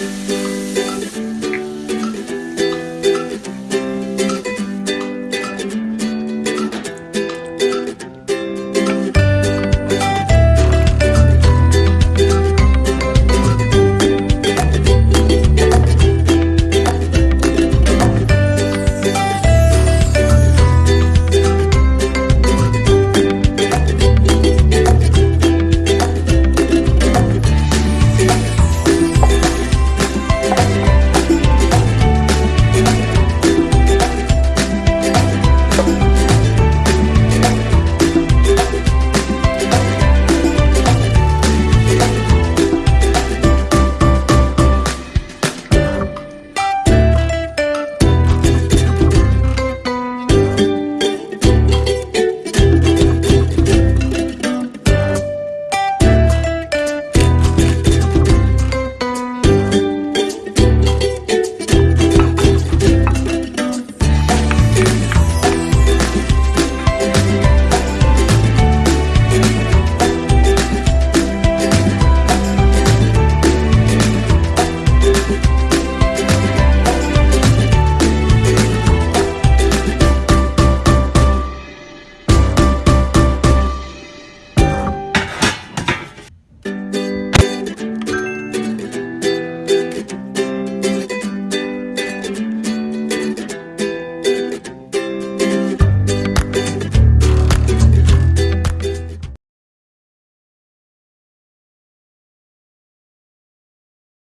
Música